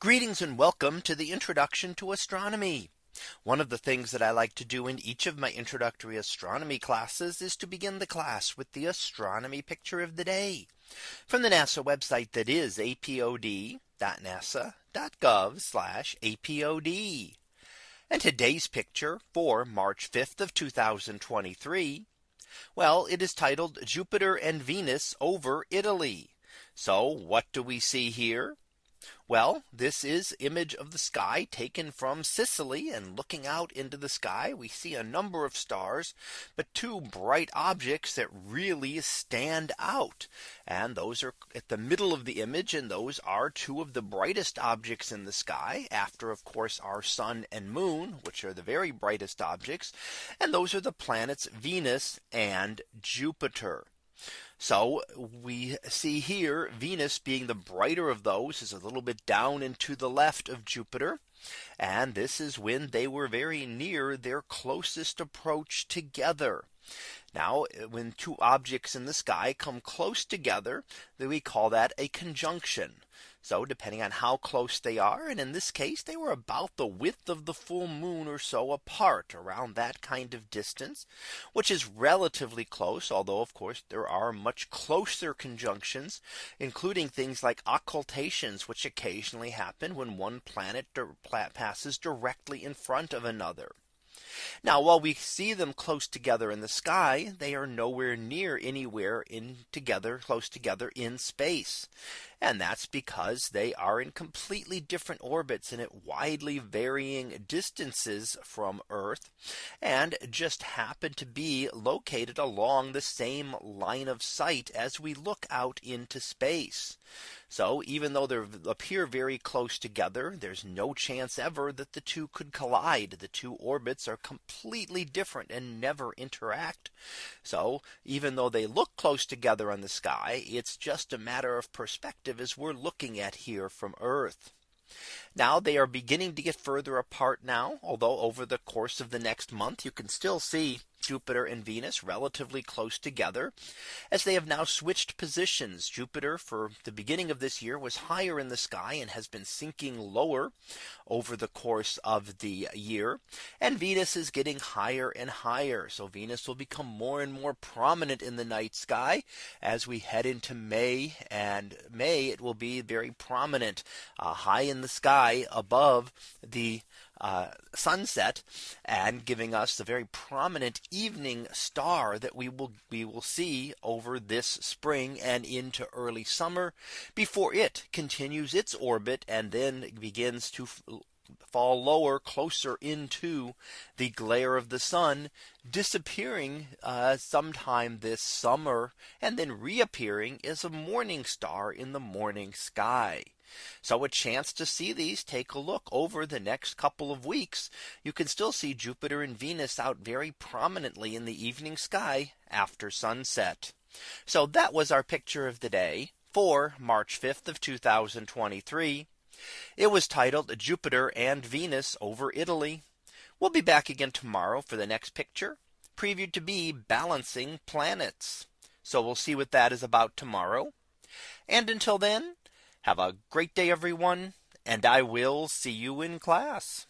Greetings and welcome to the introduction to astronomy. One of the things that I like to do in each of my introductory astronomy classes is to begin the class with the astronomy picture of the day from the NASA website that is apod.nasa.gov apod. And today's picture for March 5th of 2023. Well, it is titled Jupiter and Venus over Italy. So what do we see here? Well, this is image of the sky taken from Sicily and looking out into the sky, we see a number of stars, but two bright objects that really stand out. And those are at the middle of the image. And those are two of the brightest objects in the sky after, of course, our sun and moon, which are the very brightest objects. And those are the planets Venus and Jupiter. So we see here Venus being the brighter of those is a little bit down and to the left of Jupiter. And this is when they were very near their closest approach together. Now uh, when two objects in the sky come close together, then we call that a conjunction. So depending on how close they are. And in this case, they were about the width of the full moon or so apart around that kind of distance, which is relatively close. Although, of course, there are much closer conjunctions, including things like occultations, which occasionally happen when one planet passes directly in front of another. Now while we see them close together in the sky, they are nowhere near anywhere in together close together in space. And that's because they are in completely different orbits and at widely varying distances from Earth and just happen to be located along the same line of sight as we look out into space. So even though they appear very close together, there's no chance ever that the two could collide. The two orbits are completely different and never interact. So even though they look close together on the sky, it's just a matter of perspective as we're looking at here from Earth. Now they are beginning to get further apart now, although over the course of the next month, you can still see Jupiter and Venus relatively close together as they have now switched positions. Jupiter for the beginning of this year was higher in the sky and has been sinking lower over the course of the year. And Venus is getting higher and higher. So Venus will become more and more prominent in the night sky as we head into May and May it will be very prominent uh, high in the sky above the uh, sunset and giving us the very prominent evening star that we will we will see over this spring and into early summer before it continues its orbit and then begins to fall lower closer into the glare of the sun disappearing uh, sometime this summer and then reappearing as a morning star in the morning sky. So a chance to see these take a look over the next couple of weeks. You can still see Jupiter and Venus out very prominently in the evening sky after sunset. So that was our picture of the day for March 5th of 2023. It was titled Jupiter and Venus over Italy. We'll be back again tomorrow for the next picture previewed to be balancing planets. So we'll see what that is about tomorrow. And until then, have a great day, everyone, and I will see you in class.